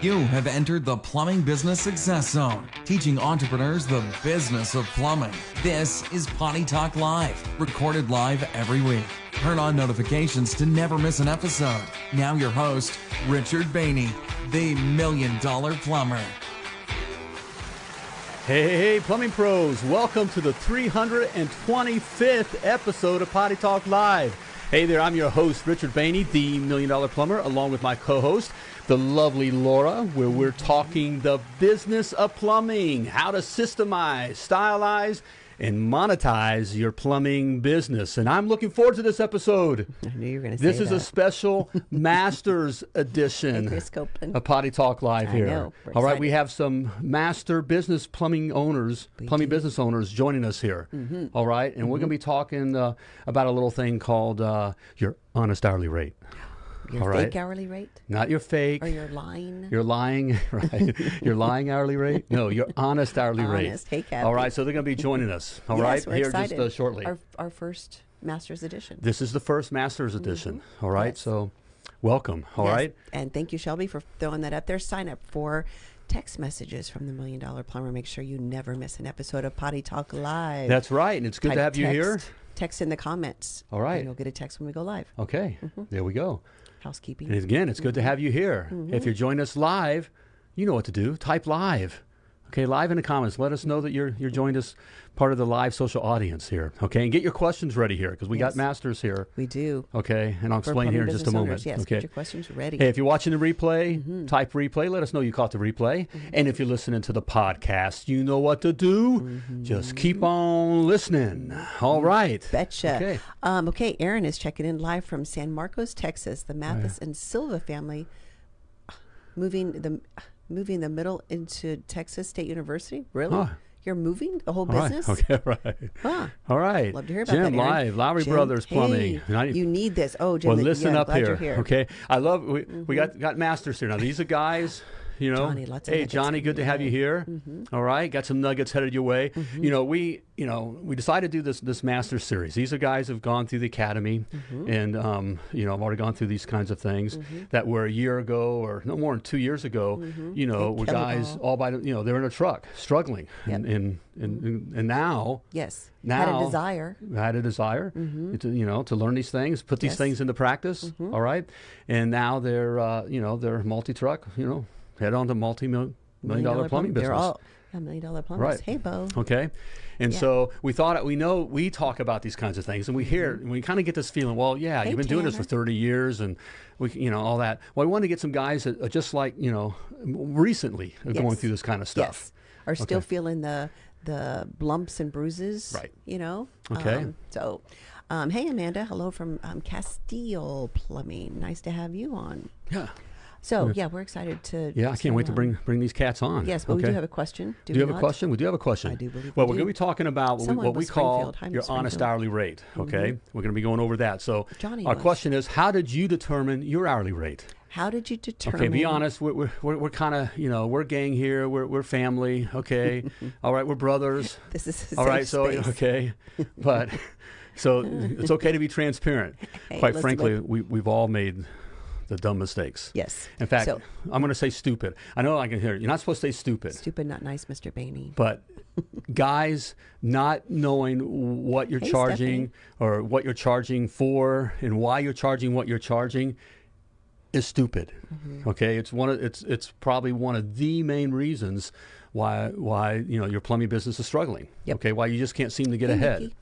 You have entered the Plumbing Business Success Zone, teaching entrepreneurs the business of plumbing. This is Potty Talk Live, recorded live every week. Turn on notifications to never miss an episode. Now, your host, Richard Bainey, the Million Dollar Plumber. Hey, hey, hey, plumbing pros, welcome to the 325th episode of Potty Talk Live. Hey there, I'm your host, Richard Bainey, the Million Dollar Plumber, along with my co host, the lovely Laura, where we're talking the business of plumbing, how to systemize, stylize, and monetize your plumbing business. And I'm looking forward to this episode. I knew you were going to say This is that. a special Masters Hey, edition Chris Copeland. of Potty Talk Live I here. know. All right, we have some master business plumbing owners, plumbing business owners joining us here. Mm-hmm. All right, and we're going to be talking uh, about a little thing called uh, your honest hourly rate. Your all fake right. hourly rate Not your fake. or your line? Your lying, right? your lying hourly rate? No, your honest hourly rate. Honest. Hey, Kathy. All right, so they're going to be joining us. All yes, right, we're here excited. just uh, shortly. Our, our first Masters edition. this is the first Masters edition. All right, Mm-hmm. Yes. so welcome. All Yes, right. And thank you, Shelby, for throwing that up there. Sign up for text messages from the Million Dollar Plumber. Make sure you never miss an episode of Potty Talk Live. That's right, and it's good to Type have you here. Text in the comments. All right. And you'll get a text when we go live. Okay, Mm-hmm. there we go. Housekeeping. And again, it's good to have you here. Mm-hmm. If you're joining us live, you know what to do. Type live. Okay, live in the comments. Let us know that you're you're joined us part of the live social audience here. Okay, and get your questions ready here because we got masters here. we do. Okay, and I'll For explain here in just a moment. owners. Yes, okay. get your questions ready. Hey, if you're watching the replay, Mm-hmm. type replay. Let us know you caught the replay. And if you're listening to the podcast, you know what to do. Mm-hmm. Just keep on listening. All right. Betcha. Okay. Um, okay, Aaron is checking in live from San Marcos, Texas. The Mathis and Silva family moving the moving the middle into Texas State University. Really? Huh. You're moving the whole All right. business? Okay. Right. Huh. All right. Love to hear about Jim that. Aaron. Live, Lowry Jim, Brothers Plumbing. hey, you need this. Oh, Jim. Well, listen yeah, up here, You're here. Mm-hmm. okay? I love we, we got got masters here now. These are guys, you know. Johnny, hey, Johnny, good to have you here. Mm-hmm. All right, got some nuggets headed your way. You know, we you know we decided to do this this master series. These are guys who've gone through the academy, Mm-hmm. and um, you know, I've already gone through these kinds of things that were a year ago or no more than two years ago. You know, were guys all. all by you know they're in a truck struggling, and, Yep. and, and and and now Yes. now Had a desire. had a desire to you know to learn these things put these Yes. things into practice all right and now they're uh, you know they're multi-truck you know head on to multi-million million dollar plumbing plum- business They're all yeah, million dollar plumbers. Right. Hey, Bo. okay and Yeah. so we thought we know we talk about these kinds of things and we hear and we kind of get this feeling well yeah Mm-hmm. Hey, you've been doing this for 30 years and we you know all that well we want to get some guys that are just like you know recently are going through this kind of stuff Yes. Are still Okay. feeling the the lumps and bruises. Right. You know. Okay. Um, so, um, hey Amanda, hello from um, Castile Plumbing. Nice to have you on. yeah So yeah, we're excited to. yeah i can't wait to um, bring bring these cats on Yes, but we do have a question. Do, Do you we have a question? We do have a question. I do believe Well, we we're going to be talking about what we, what we call Hi, your honest Mm-hmm. hourly rate. Okay, we're going to be going over that. So, Johnny our was. question is, how did you determine your hourly rate? How did you determine? Okay, be honest. We're we're, we're, we're kind of you know we're gang here. We're we're family. Okay, all right, we're brothers. This is a safe right, so space. okay, but so it's okay to be transparent. Hey, Quite frankly, we we've all made the dumb mistakes. Yes. In fact, So- I'm going to say stupid. I know I can hear it. You're not supposed to say stupid. Stupid, not nice, Mr. Bainey. but guys not knowing what you're Hey, charging or what you're charging for and why you're charging what you're charging is stupid Mm-hmm. okay it's one of it's it's probably one of the main reasons why why you know your plumbing business is struggling Yep. okay why you just can't seem to get Hey, ahead Nikki.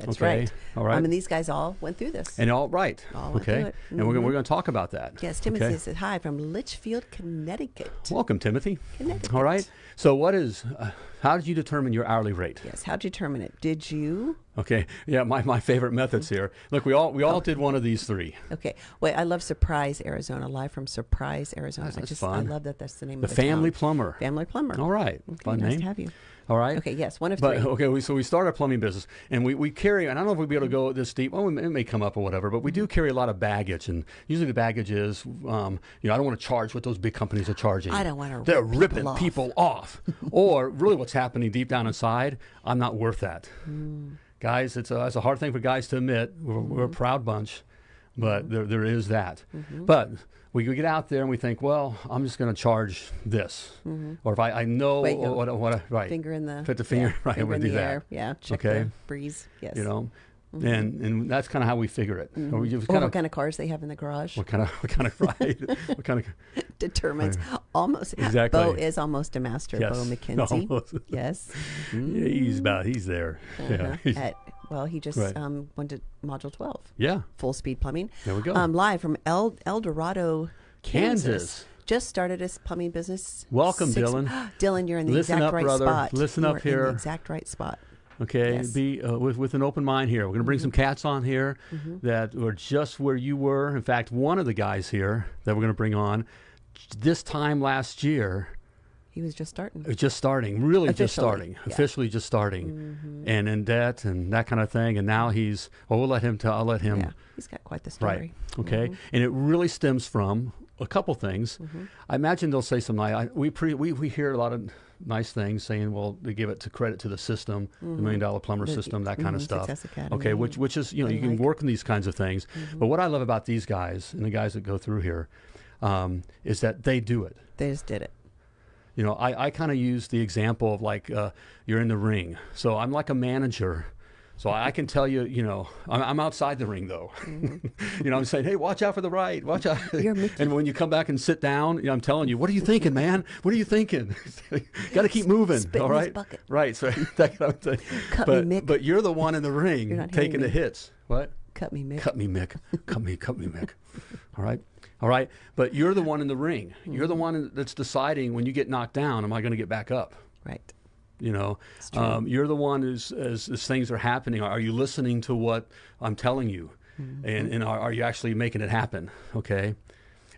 That's Okay, right. all right. I mean, these guys all went through this. and all right All went okay through it. and we're, gonna- we're going to talk about that yes, Timothy okay? says hi from Litchfield, Connecticut. welcome timothy Connecticut. all right so what is uh, how did you determine your hourly rate Yes. How'd you determine it? Did you? Okay. Yeah, my, my favorite methods here. Look, we all we all did one of these three. Okay. Wait, I love Surprise, Arizona. Live from Surprise, Arizona. That's- I just fun. I love that. That's the name The of the Family town. Plumber. Family Plumber. All right. Okay, Fun nice name. to have you. All right. Okay. Yes. One of But three. okay, we, so we start our plumbing business, and we, we carry. And I don't know if we'd be able to go this deep. Well, it may come up or whatever, but we Mm-hmm. do carry a lot of baggage, and usually the baggage is, um, you know, I don't want to charge what those big companies are charging. I don't wanna They're rip people ripping off. people off, or really, what's happening deep down inside? I'm not worth that, Mm. guys. It's a, it's a hard thing for guys to admit. We're, we're a Mm-hmm. proud bunch, but mm-hmm. there there is that. Mm-hmm. But we get out there and we think, well, I'm just going to charge this, mm-hmm. or if I, I know Wait, go. what, what, right, Finger in the put the finger yeah, right, finger we'll in do the that. air. Yeah, check Okay. the breeze. Yes. You know, and and that's kind of how we figure it. We just or what kind of cars they have in the garage what kind of what kind of ride, what kind of determines almost. Exactly. Bo is almost a master. Yes. Bo McKenzie. Almost. Yes. yeah, he's about he's there. Uh-huh. he's- At, well, he just Right. um, went to Module 12. yeah. Full speed plumbing. There we go. Um, live from El, El Dorado, Kansas. Kansas. Just started his plumbing business. Welcome, Dylan. Dylan, you're in the Listen exact up, right brother. spot. Listen You up are in here. the exact right spot. Okay, Yes. Mm-hmm. be uh, with with an open mind here. We're going to bring some cats on here that were just where you were. In fact, one of the guys here that we're going to bring on this time last year, He was just starting. uh, just starting, really just starting, yeah. Mm-hmm. officially just starting, and in debt and that kind of thing. And now he's. Well, we'll let him tell. I'll let him. yeah, he's got quite the story. Right. Okay. And it really stems from a couple things. Mm-hmm. I imagine they'll say some. ni- I, we pre, we we hear a lot of nice things saying, well, they give it to credit to the system, the million dollar plumber The- system, that kind of stuff. Okay, which which is you know you can like. Mm-hmm. work in these kinds of things. But what I love about these guys and the guys that go through here um, is that they do it. They just did it. You know, I, I kind of use the example of like uh, you're in the ring. So I'm like a manager. So I can tell you, you know, I'm, I'm outside the ring though. you know, I'm saying, hey, watch out for the right, watch out. Mm-hmm. And when you come back and sit down, you know, I'm telling you, what are you thinking, man? What are you thinking? Got to keep moving, Spit all right? Right. So that kind of thing. Cut me, but Mick. but you're the one in the ring taking the me. hits. What? Cut me, Mick. Cut me, Mick. Cut me, cut me, Mick. All right. All right. But you're the one in the ring. You're the one that's deciding when you get knocked down, am I going to get back up? Right. You know, um, you're the one who's, as, as things are happening, are you listening to what I'm telling you? Mm-hmm. And, and are, are you actually making it happen? Okay.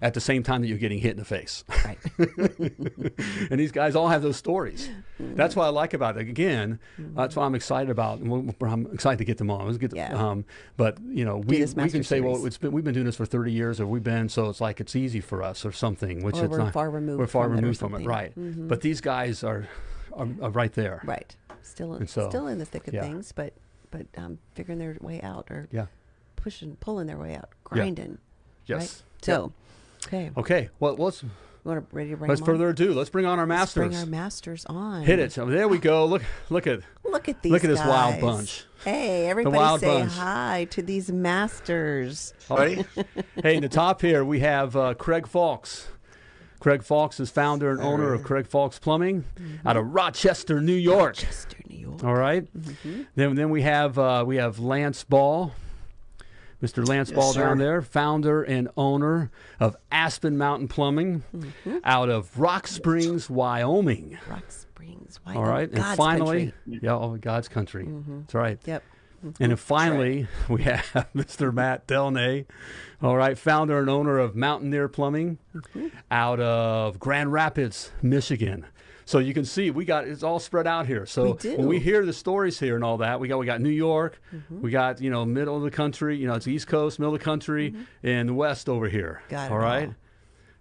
At the same time that you're getting hit in the face. Right. and these guys all have those stories. That's what I like about it. Again, that's what I'm excited about. And I'm excited to get them on. Let's get Yeah. um, but you know, we, we can say, well, it's been, we've been doing this for 30 years, or we've been, so it's like it's easy for us, or something. Which Or it's we're not. far removed We're far from removed from it, right? Mhm. But these guys are, are, are right there. Right. Still, And so- still in the thick of yeah. things, but but um, figuring their way out or Yeah. pushing, pulling their way out, grinding. Yes. Right? So, okay, Okay. Well, let's we want to ready to bring let's them on? further ado. Let's bring on our Let's masters. bring our masters on. Hit it. So there we go. Look, look at. Look at these. Look at this wild bunch. Hey, everybody, wild say bunch. hi to these masters. Buddy? hey, in the top here we have uh, Craig Fawkes. Craig Fawkes is founder and owner of Craig Fawkes Plumbing mm-hmm. out of Rochester, New York. Chester, New York. All right. Mm-hmm. Then then we have uh, we have Lance Ball, Mr. Lance Yes, Ball sir. down there, founder and owner of Aspen Mountain Plumbing mm-hmm. out of Rock Springs, Wyoming. Rock Springs. Wyoming. All right. God's and finally, country. yeah, oh, God's country. That's right. Yep. And then finally, we have Mr. Matt Delnay, all right, founder and owner of Mountaineer Plumbing mm-hmm. out of Grand Rapids, Michigan. So you can see we got it's all spread out here. So We when we hear the stories here and all that, we got we got New York, mm-hmm. we got you know middle of the country, you know it's East Coast, middle of the country, mm-hmm. and the West over here. Got it all right. all.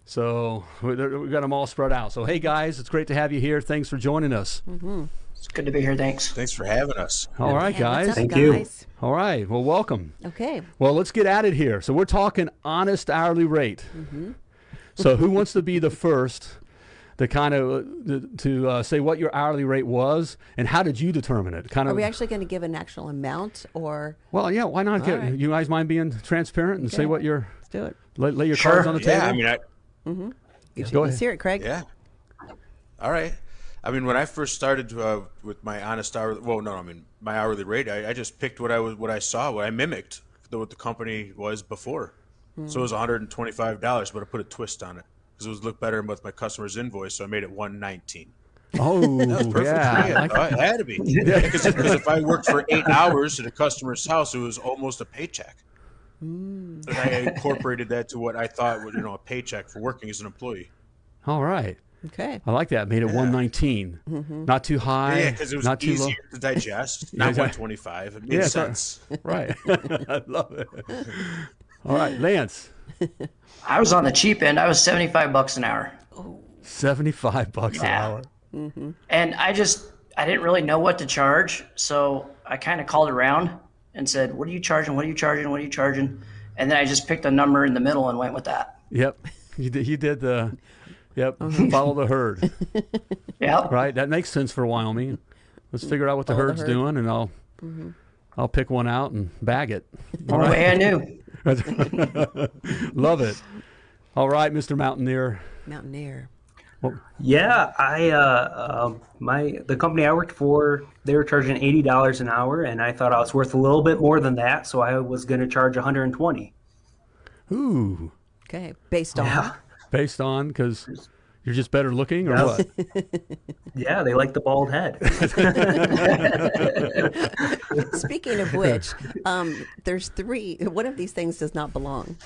So we we got them all spread out. So hey guys, it's great to have you here. Thanks for joining us. It's good to be here. Thanks. Thanks for having us. All right, Yeah, what's guys. up, Thank you. All right. Well, welcome. Okay. Well, let's get at it here. So we're talking honest hourly rate. Mm-hmm. So who wants to be the first to kind of uh, to uh, say what your hourly rate was and how did you determine it? Kind of. Are we actually going to give an actual amount or well, yeah. Why not? Get, right. You guys mind being transparent and say what your let's do it? lay, lay your Sure. cards on the table? Yeah, I mean, I, Go Let's ahead. hear it, Craig. yeah. All right. I mean, when I first started uh, with my honest hourly, well, no, I mean my hourly rate, I, I just picked what I was, what I saw, what I mimicked, the, what the company was before. So it was one hundred and twenty-five dollars, but I put a twist on it because it was look better with my customer's invoice, so I made it one nineteen. Oh, Perfect yeah. for me. I I thought it had to be because if I worked for eight hours at a customer's house, it was almost a paycheck. And I incorporated that to what I thought would, you know, a paycheck for working as an employee. All right. Okay. I like that. Made it 119. Mm-hmm. Not too high. Yeah, because it was not too low. easier to digest. Not Yeah. 125. It made Yeah, sense. Right. I love it. All right, Lance. I was on the cheap end. I was 75 bucks an hour. 75 bucks an Yeah. hour. And I just, I didn't really know what to charge. So I kind of called around and said, What are you charging? What are you charging? What are you charging? And then I just picked a number in the middle and went with that. Yep. You did, you did the, yep, follow the herd. Yeah. Right, that makes sense for Wyoming. Let's figure out what the Follow the herd's herd. doing, and I'll I'll pick one out and bag it. All The right. way I knew. Love it. All right, Mr. Mountaineer. Mountaineer. Yeah, I uh, um my the company I worked for, they were charging eighty dollars an hour, and I thought I was worth a little bit more than that, so I was going to charge one hundred and twenty. Ooh, Okay. Based on. Yeah, based on because you're just better looking, or Yeah. what? yeah, they like the bald head. Speaking of which, um, there's three. One of these things does not belong.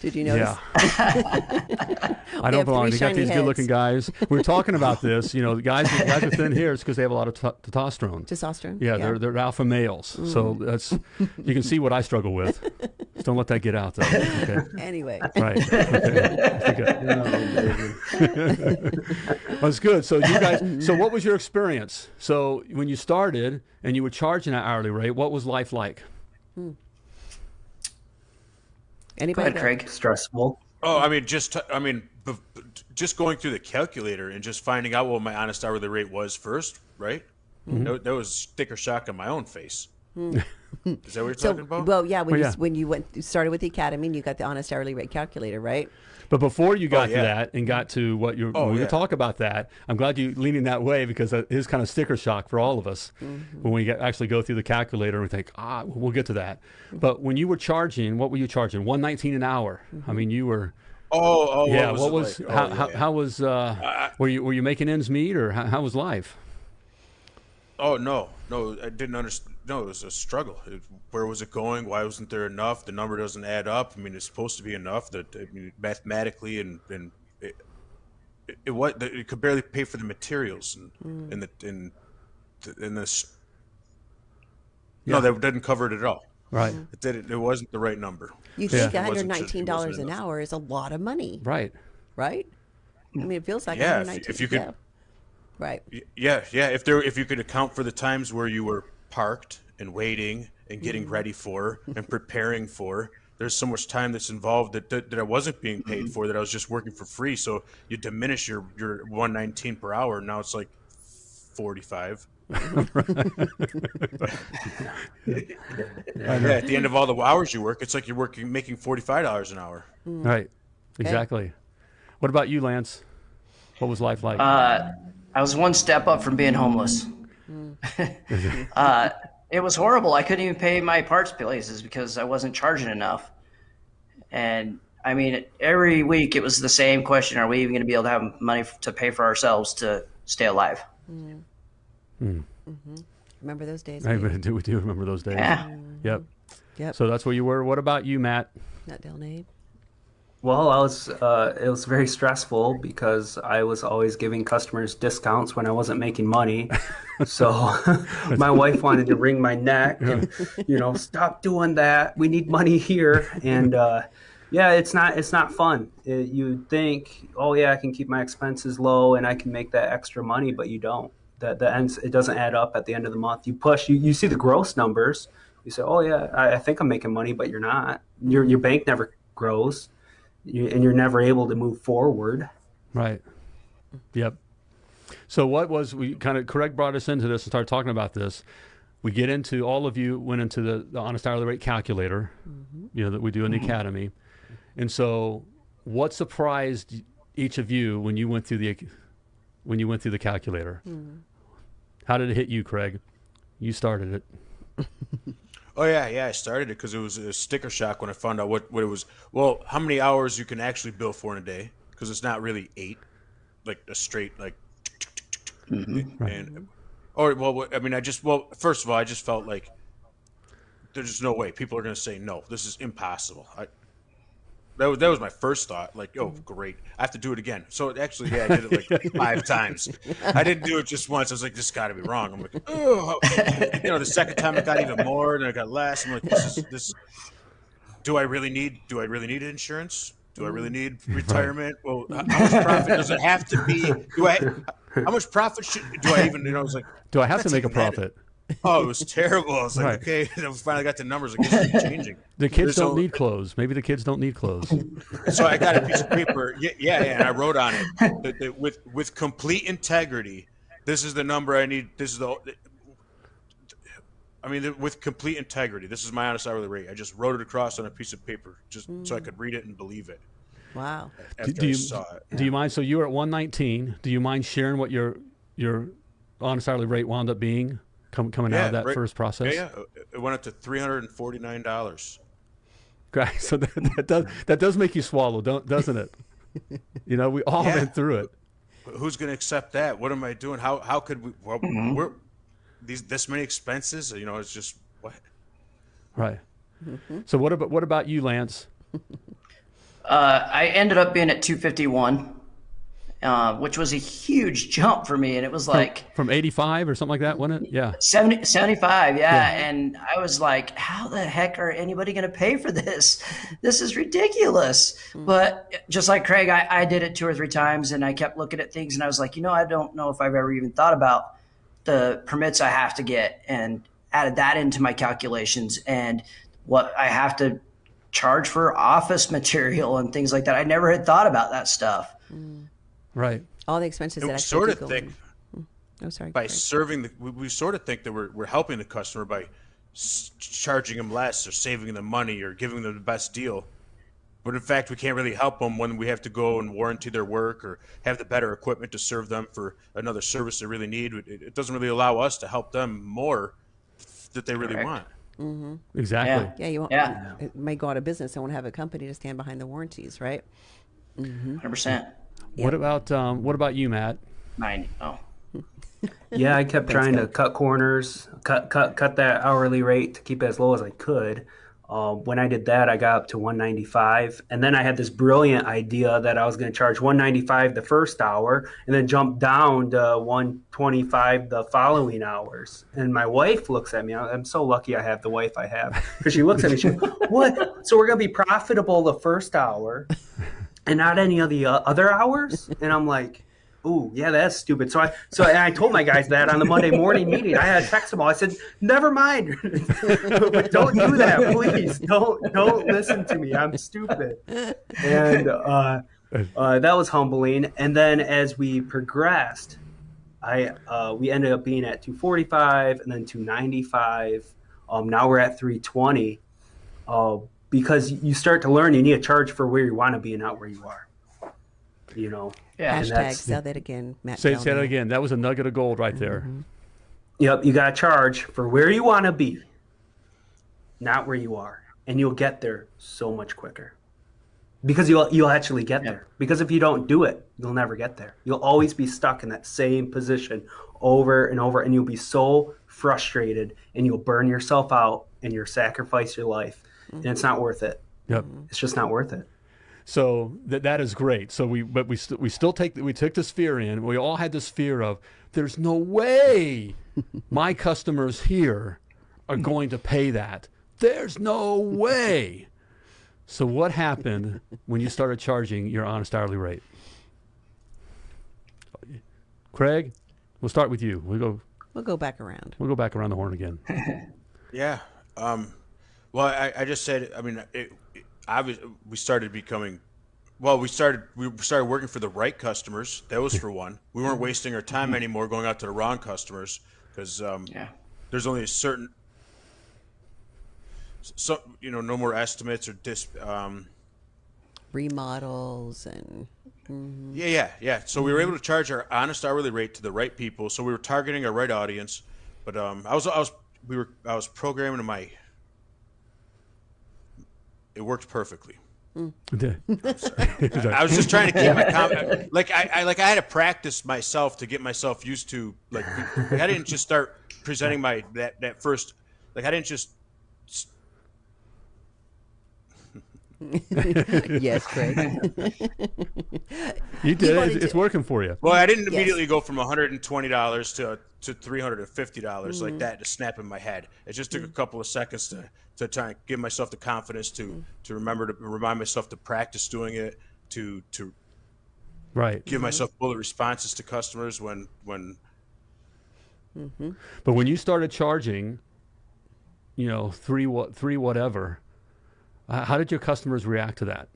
Did you notice? Yeah. I don't belong. three They got shiny these good-looking guys. We are talking about this. You know, the guys, the guys with thin hair is because they have a lot of t- testosterone. Testosterone. Yeah, they're they're alpha males. So Mm. that's you can see what I struggle with. Just don't let that get out though. Okay. Anyway, Right. Okay. Well, it's good. So you guys. So what was your experience? So when you started and you were charging an hourly rate, what was life like? Go anybody? ahead, go? Craig. Stressful. Oh, I mean, just t- I mean, b- b- just going through the calculator and just finding out what my honest hourly rate was first, right? Mm-hmm. That, that was sticker shock on my own face. Is that what you're So, talking about? well, yeah, when Well, you yeah. when you went you started with the academy, and you got the honest hourly rate calculator, right? But before you got to yeah. that and got to what you're, Oh, when we yeah. talk about that, I'm glad you leaning that way because it is kind of sticker shock for all of us Mm-hmm. when we get, actually go through the calculator and we think, ah, we'll get to that. But when you were charging, what were you charging? 119 an hour. Mm-hmm. I mean, you were, oh, oh, yeah. what What was, was, like? how, Oh, how, yeah. how was, uh, were you, were you making ends meet or how, how was life? Oh no, no, I didn't understand. No, it was a struggle. It, where was it going? Why wasn't there enough? The number doesn't add up. I mean, it's supposed to be enough. That I mean, mathematically and and it, it, it what it could barely pay for the materials and hmm. and the and the- and this. No, that didn't cover it at all. Right. Hmm. It didn't. It wasn't the right number. You think It wasn't just- it $119 an hour is a lot of money, Right. right? I mean, it feels like Yeah, if- if you could- yeah. Right. Yeah, yeah. If there, if you could account for the times where you were parked and waiting and getting mm-hmm. ready for and preparing for, there's so much time that's involved that, that that I wasn't being paid mm-hmm. for that I was just working for free. So you diminish your your 119 per hour. Now it's like 45. yeah, at the end of all the hours you work, it's like you're working making 45 dollars an hour. Mm. Right. Exactly. What about you, Lance? What was life like? Uh, I was one step up from being homeless. Mm. uh, it was horrible. I couldn't even pay my parts places because I wasn't charging enough. And I mean, every week it was the same question: Are we even going to be able to have money to pay for ourselves to stay alive? Mm. Mm. Mm-hmm. Remember those days? I Pete? do, we do remember those days. Yeah. Yep. Yep. So that's where you were. What about you, Matt? Not Delnay. Well, I was. Uh, it was very stressful because I was always giving customers discounts when I wasn't making money. So my wife wanted to wring my neck and, you know, stop doing that. We need money here. And uh, yeah, it's not. It's not fun. It, you think, oh yeah, I can keep my expenses low and I can make that extra money, but you don't. That the ends. It doesn't add up at the end of the month. You push. You, you see the gross numbers. You say, oh yeah, I, I think I'm making money, but you're not. Your your bank never grows you, and you're never able to move forward. Right. Yep. So what was we kind of Craig brought us into this and started talking about this. We get into all of you went into the, the honest hourly rate calculator, mm-hmm. you know that we do in the mm-hmm. academy, and so what surprised each of you when you went through the when you went through the calculator? Mm. How did it hit you, Craig? You started it. Oh yeah, yeah. I started it because it was a sticker shock when I found out what, what it was. Well, how many hours you can actually bill for in a day? Because it's not really eight, like a straight like. Mm-hmm. And, or oh, well, I mean, I just well, first of all, I just felt like there's just no way people are going to say no. This is impossible. I, that was that was my first thought. Like, oh, mm-hmm. great, I have to do it again. So actually, yeah, I did it like five times. I didn't do it just once. I was like, this got to be wrong. I'm like, oh, you know, the second time it got even more, and it got less. I'm like, this is this. Do I really need? Do I really need insurance? Do I really mm-hmm. need retirement? Well, how much profit does it have to be? Do I? How much profit should? Do I even? You know, I was like, Do I have to make a profit? Oh, it was terrible. I was like, Right. okay, and I finally got the numbers. I guess it's changing. The kids There's don't no- need clothes. Maybe the kids don't need clothes. So I got a piece of paper. Yeah, yeah, yeah, and I wrote on it that, that with with complete integrity. This is the number I need. This is the. I mean, with complete integrity. This is my honest hourly rate. I just wrote it across on a piece of paper, just so I could read it and believe it. Wow. After do I you saw it. do you mind? So you were at 119. Do you mind sharing what your your honest hourly rate wound up being com- coming out of that right- first process? Yeah, yeah. It went up to three hundred and forty nine dollars. Okay, so that, that does that does make you swallow, don't doesn't it? you know, we all Yeah. went through it. Who's going to accept that? What am I doing? How how could we? Well, Mm-hmm. we're these this many expenses. You know, it's just what. Right. So what about what about you, Lance? Uh, I ended up being at 251, uh, which was a huge jump for me, and it was like From 85 or something like that, wasn't it? Yeah. 70, 75, yeah. And I was like, how the heck are anybody going to pay for this? This is ridiculous. But just like Craig, I, I did it two or three times and I kept looking at things and I was like, you know, I don't know if I've ever even thought about the permits I have to get and added that into my calculations and what I have to charge for office material and things like that. I never had thought about that stuff. Right. All the expenses And that we actually sort of go think in. Mm. Oh, sorry. by Craig. serving the we, we sort of think that we're, we're helping the customer by s- charging them less or saving them money or giving them the best deal but in fact we can't really help them when we have to go and warranty their work or have the better equipment to serve them for another service they really need it, it doesn't really allow us to help them more that they really Correct. want mm-hmm. Exactly. Yeah. Yeah, you won't. Yeah. It may go out of business and won't have a company to stand behind the warranties, right? Mm-hmm. Mm-hmm. 100%. What about um, what about you, Matt? 90. Oh. Yeah, I kept trying to cut corners, cut cut cut that hourly rate to keep it as low as I could. Um, when I did that, I got up to 195, and then I had this brilliant idea that I was going to charge 195 the first hour, and then jump down to 125 the following hours. And my wife looks at me. I- I'm so lucky I have the wife I have because she looks at me. She goes, "What? So we're going to be profitable the first hour, and not any of the uh, other hours?" And I'm like. Ooh, yeah, that's stupid. So I so and I told my guys that on the Monday morning meeting. I had to text them all. I said, "Never mind, don't do that, please. Don't don't listen to me. I'm stupid." And uh, uh, that was humbling. And then as we progressed, I uh, we ended up being at 245 and then 295. Um, now we're at 320. Uh, because you start to learn, you need to charge for where you want to be and not where you are. You know. Yeah. And Hashtag sell that again, Matt. Say, say that again. That was a nugget of gold right there. Mm-hmm. Yep, you got to charge for where you want to be, not where you are, and you'll get there so much quicker. Because you'll you'll actually get Yeah. there. Because if you don't do it, you'll never get there. You'll always be stuck in that same position over and over, and you'll be so frustrated, and you'll burn yourself out, and you'll sacrifice your life, and it's not worth it. Yep. It's just not worth it. So that that is great. So we but we st- we still take we took this fear in. We all had this fear of there's no way my customers here are going to pay that. There's no way. So what happened when you started charging your honest hourly rate? Craig, we'll start with you. We'll go We'll go back around. we'll go back around the horn again. yeah um, well I, I just said i mean it, it, obvious, we started becoming well we started we started working for the right customers. That was for one. We weren't wasting our time anymore going out to the wrong customers because um, Yeah. there's only a certain so you know no more estimates or dis um, Remodels and yeah yeah yeah. So we were able to charge our honest hourly rate to the right people. So we were targeting our right audience. But um, i was i was we were i was programming my it worked perfectly. Mm. I was just trying to keep my com- like I, I like I had to practice myself to get myself used to like I didn't just start presenting my that that first like I didn't just yes, Craig. You did it. It's, it's working for you. well I didn't Yes. immediately go from hundred and twenty dollars to to three hundred and fifty dollars like that to snap in my head. It just took a couple of seconds to to try and give myself the confidence to to remember to remind myself to practice doing it to to Right. give myself bullet responses to customers when when Mm-hmm. But when you started charging, you know, three what three whatever, how did your customers react to that?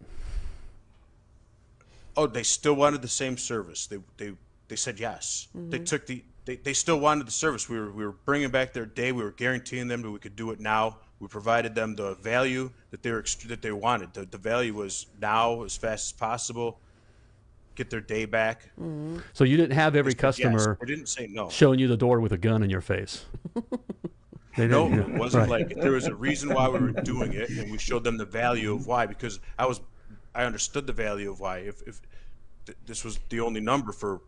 Oh, they still wanted the same service. They they they said yes. Mm-hmm. They took the they, they still wanted the service. We were we were bringing back their day. We were guaranteeing them that we could do it now. We provided them the value that they were that they wanted. The, the value was now as fast as possible. Get their day back. Mm-hmm. So you didn't have every customer. Yes. didn't say no. Showing you the door with a gun in your face. They no, it wasn't right. like there was a reason why we were doing it, and we showed them the value of why. Because I was, I understood the value of why. If if th- this was the only number for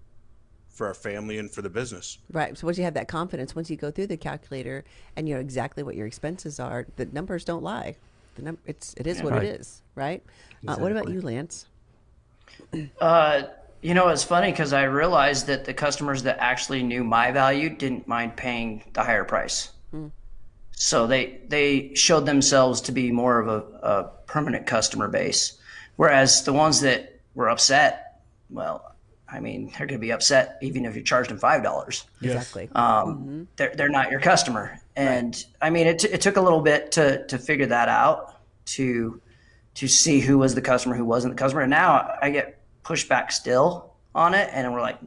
for our family and for the business. Right. So once you have that confidence, once you go through the calculator and you know exactly what your expenses are, the numbers don't lie. The num- it's it is yeah. what right. it is, right? Exactly. Uh, what about you, Lance? Uh, you know, it's funny because I realized that the customers that actually knew my value didn't mind paying the higher price. Hmm. So they they showed themselves to be more of a, a permanent customer base, whereas the ones that were upset, well, I mean, they're going to be upset even if you charged them five dollars. Exactly. Um, mm-hmm. They're they're not your customer, and right. I mean, it, t- it took a little bit to to figure that out to to see who was the customer, who wasn't the customer. And now I get pushback still on it, and we're like,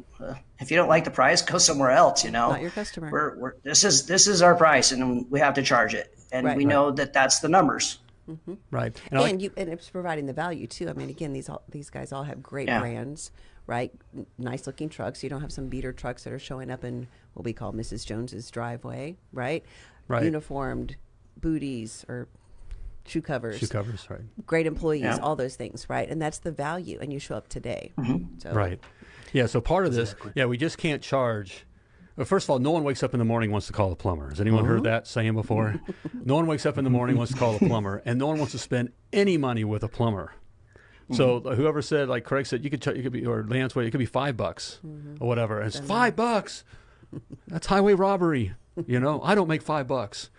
if you don't like the price, go somewhere else. You know, not your customer. We're, we're this is this is our price, and we have to charge it, and right. we right. know that that's the numbers. Mm-hmm. Right, and, and like, you and it's providing the value too. I mean, again, these all, these guys all have great yeah. brands right? Nice looking trucks. You don't have some beater trucks that are showing up in what we call Mrs. Jones's driveway, right? Right. Uniformed booties or shoe covers. Shoe covers, right. Great employees, yeah. all those things, right? And that's the value. And you show up today. Mm-hmm. So, right. Yeah. So part of this, yeah, we just can't charge. Well, first of all, no one wakes up in the morning wants to call a plumber. Has anyone uh-huh. heard that saying before? no one wakes up in the morning wants to call a plumber, and no one wants to spend any money with a plumber. So mm-hmm. whoever said, like Craig said, you could, ch- you could be, or Lance, it could be five bucks mm-hmm. or whatever. And it's five bucks. That's highway robbery. You know, I don't make five bucks.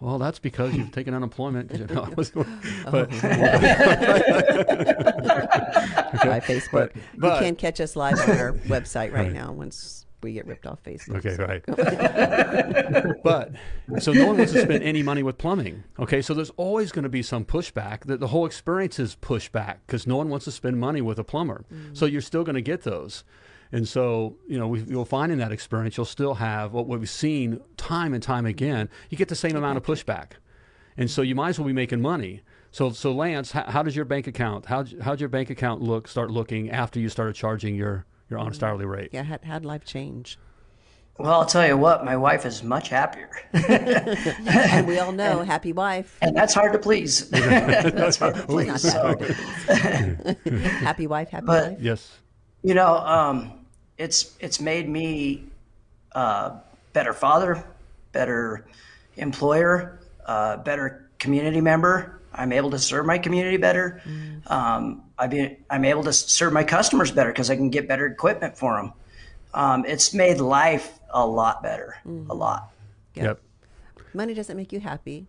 Well, that's because you've taken unemployment. You know, I was, but, oh. By Facebook. But, but, you can catch us live on our website right, right. now once we get ripped off Facebook. Okay, so. right. but so no one wants to spend any money with plumbing. Okay, so there's always going to be some pushback. That the whole experience is pushback because no one wants to spend money with a plumber. Mm. So you're still going to get those. And so, you know, we, you'll find in that experience, you'll still have what we've seen time and time again. You get the same amount of pushback. And so you might as well be making money. So, so Lance, how, how does your bank account, how, how'd your bank account look, start looking after you started charging your your honest hourly rate. Yeah, how would life change? Well, I'll tell you what, my wife is much happier. and we all know, and, happy wife. And that's hard to please. that's hard to please. So. happy wife, happy but, life. Yes. You know, um, it's it's made me a uh, better father, better employer, uh, better community member. I'm able to serve my community better. Mm. Um, I be, I'm able to serve my customers better because I can get better equipment for them. Um, it's made life a lot better, mm-hmm. a lot. Yep. yep. Money doesn't make you happy,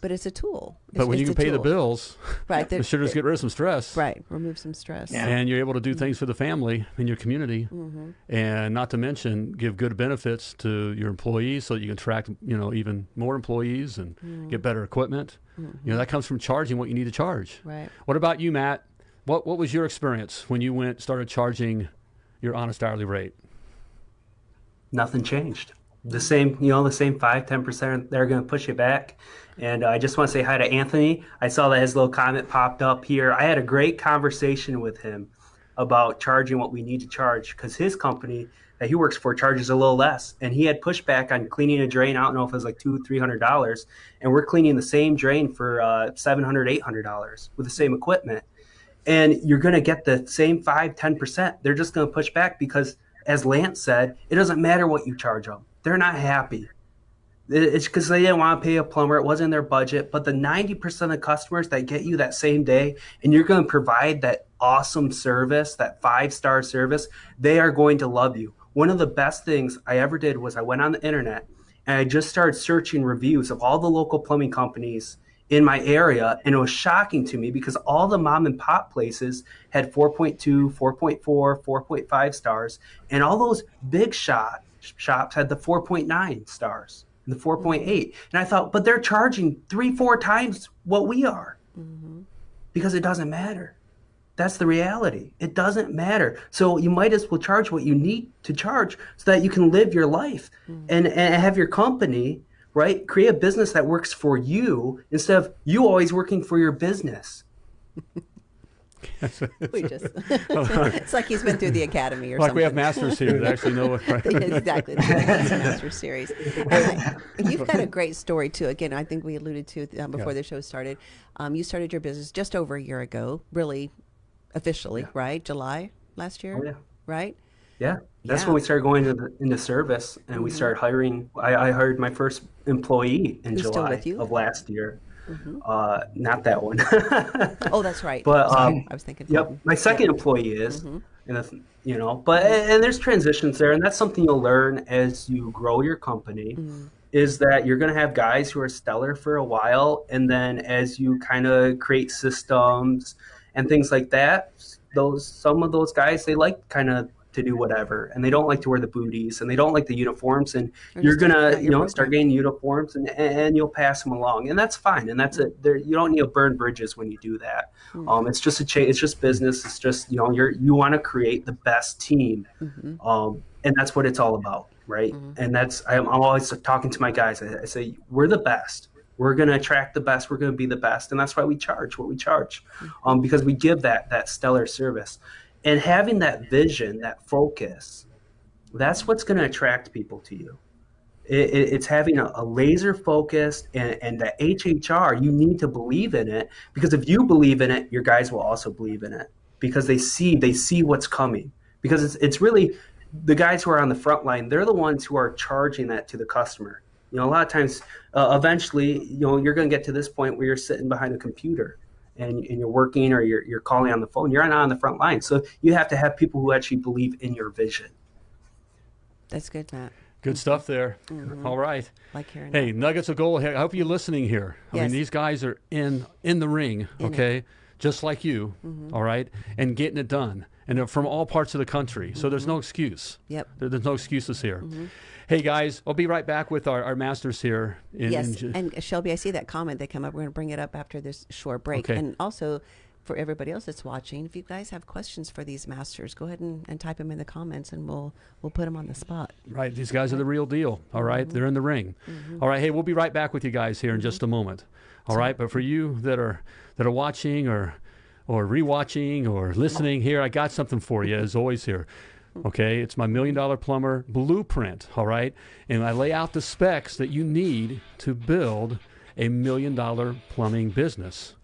but it's a tool. It's, but when you can pay tool. the bills, right, it sure does get rid of some stress. Right, remove some stress. Yeah. And you're able to do mm-hmm. things for the family and your community, mm-hmm. and not to mention give good benefits to your employees, so you can attract you know even more employees and mm-hmm. get better equipment. You know that comes from charging what you need to charge. Right. What about you, Matt? What what was your experience when you went started charging your honest hourly rate? Nothing changed. The same, you know, the same five, ten percent. They're going to push it back. And I just want to say hi to Anthony. I saw that his little comment popped up here. I had a great conversation with him about charging what we need to charge because his company that he works for charges a little less. And he had pushback on cleaning a drain. I don't know if it was like two, three hundred dollars. And we're cleaning the same drain for uh, seven hundred, eight hundred dollars with the same equipment and you're going to get the same 5 10% they're just going to push back because as lance said it doesn't matter what you charge them they're not happy it's because they didn't want to pay a plumber it wasn't their budget but the 90% of customers that get you that same day and you're going to provide that awesome service that five star service they are going to love you. One of the best things i ever did was i went on the internet and i just started searching reviews of all the local plumbing companies in my area and it was shocking to me because all the mom and pop places had 4.2 4.4 4.5 stars and all those big shot shops had the 4.9 stars and the 4.8. And I thought, but they're charging three, four times what we are mm-hmm. because it doesn't matter. That's the reality. It doesn't matter. So you might as well charge what you need to charge so that you can live your life mm-hmm. and, and have your company, right? Create a business that works for you instead of you always working for your business. we just it's like he's been through the academy or like something. we have masters here that actually know what right? exactly master series uh, you've got a great story too again i think we alluded to um, before yeah. the show started um, you started your business just over a year ago really officially yeah. right july last year oh, yeah. right yeah that's yeah. when we started going into, into service and mm-hmm. we started hiring I, I, hired my first employee in Who's july of last year Mm-hmm. Uh, not that one. oh, that's right. But um, I was thinking. Yep, my second employee is, mm-hmm. and you know, but and there's transitions there, and that's something you'll learn as you grow your company. Mm-hmm. Is that you're going to have guys who are stellar for a while, and then as you kind of create systems and things like that, those some of those guys they like kind of to do whatever. And they don't like to wear the booties and they don't like the uniforms and you're gonna you know start getting uniforms and and you'll pass them along and that's fine and that's it. There you don't need to burn bridges when you do that. Mm-hmm. um, it's just a change it's just business it's just you know you're you want to create the best team. Mm-hmm. um, and that's what it's all about right? Mm-hmm. and that's I'm, I'm, always talking to my guys I, I say we're the best. We're going to attract the best. We're going to be the best. And that's why we charge what we charge. Mm-hmm. um, because we give that that stellar service and having that vision, that focus, that's what's going to attract people to you. It, it, it's having a, a laser focus and, and the HHR, you need to believe in it because if you believe in it, your guys will also believe in it because they see they see what's coming. Because it's, it's really the guys who are on the front line, they're the ones who are charging that to the customer. You know, a lot of times, uh, eventually, you know, you're going to get to this point where you're sitting behind a computer and, and you're working or you're, you're calling on the phone, you're not on the front line. So you have to have people who actually believe in your vision. That's good, Matt. Good stuff there. Mm-hmm. All right. Like hearing Hey, that. nuggets of gold. I hope you're listening here. Yes. I mean, these guys are in in the ring, in okay, it. just like you. Mm-hmm. All right, and getting it done, and they're from all parts of the country. So mm-hmm. there's no excuse. Yep. There, there's no excuses here. Mm-hmm. Hey guys, I'll be right back with our, our masters here. In, yes, in... and Shelby, I see that comment that come up. We're going to bring it up after this short break, okay. and also for everybody else that's watching, if you guys have questions for these masters, go ahead and, and type them in the comments, and we'll we'll put them on the spot. Right, these guys are the real deal. All right? mm-hmm. they're in the ring. Mm-hmm. All right, hey, we'll be right back with you guys here in just a moment. All right, but for you that are that are watching or or rewatching or listening here, I got something for you as always here. Okay, it's my million dollar plumber blueprint. All right, and I lay out the specs that you need to build a million dollar plumbing business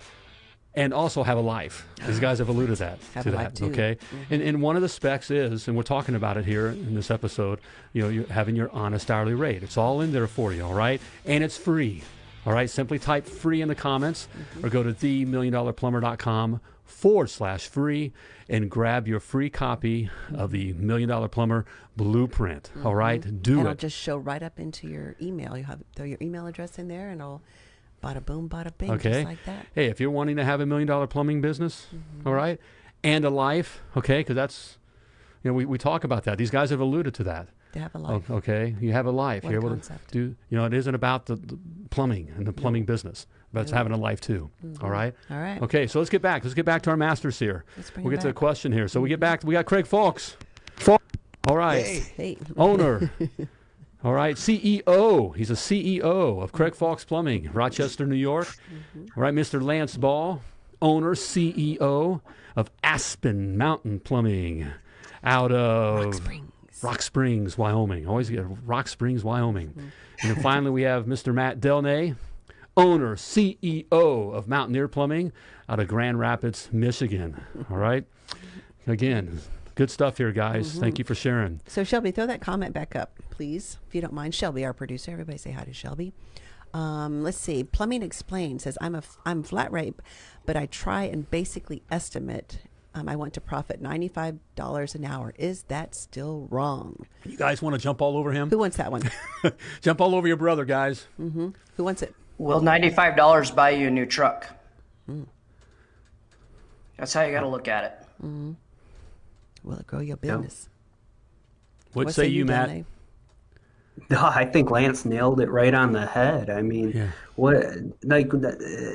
and also have a life. These guys have alluded that have to that. Okay, mm-hmm. and, and one of the specs is, and we're talking about it here in this episode. You know, you're having your honest hourly rate. It's all in there for you. All right, and it's free. All right, simply type free in the comments mm-hmm. or go to themilliondollarplumber.com forward slash free and grab your free copy of the Million Dollar Plumber Blueprint. Mm-hmm. All right, do and it. It'll just show right up into your email. You have throw your email address in there, and it'll bada boom, bada bing, okay. just like that. Hey, if you're wanting to have a million dollar plumbing business, mm-hmm. all right, and a life, okay, because that's you know we, we talk about that. These guys have alluded to that. They have a life. okay, you have a life. What you're a able concept. to do. You know, it isn't about the, the plumbing and the plumbing business but it's having a life too. Mm-hmm. All right. All right. Okay, so let's get back. Let's get back to our masters here. we'll get back. to the question here. So we get back. We got Craig Fawkes. All right. Hey. hey. Owner. All right, CEO. He's a CEO of Craig Fawkes Plumbing, Rochester, New York. Mm-hmm. All right, Mr. Lance Ball, owner, CEO of Aspen Mountain Plumbing, out of Rock Springs, Rock Springs Wyoming. Always get Rock Springs, Wyoming. Mm-hmm. And then finally, we have Mr. Matt Delnay, owner, CEO of Mountaineer Plumbing out of Grand Rapids, Michigan. All right. Again, good stuff here, guys. Mm-hmm. Thank you for sharing. So, Shelby, throw that comment back up, please, if you don't mind. Shelby, our producer. Everybody say hi to Shelby. Um, let's see. Plumbing Explained says, I'm, a, I'm flat rate, but I try and basically estimate um, I want to profit $95 an hour. Is that still wrong? You guys want to jump all over him? Who wants that one? jump all over your brother, guys. Mm-hmm. Who wants it? Will ninety-five dollars buy you a new truck? Mm. That's how you got to look at it. Mm-hmm. Will it grow your business? What, what say, say, you, Matt? No, I think Lance nailed it right on the head. I mean, yeah. what like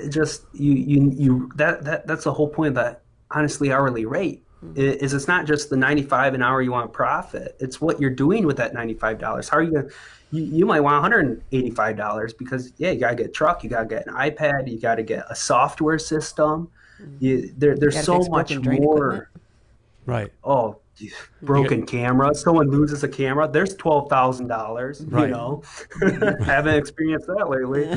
just you you you that that that's the whole point of that honestly hourly rate mm-hmm. is it's not just the 95 an hour you want profit. It's what you're doing with that $95. How are you going to you, you might want $185 because yeah, you got to get a truck, you got to get an iPad, you got to get a software system. Mm-hmm. You, there, there's so much more. Equipment. Right. Oh, broken camera. Someone loses a camera. There's twelve thousand dollars. Right. You know, haven't experienced that lately.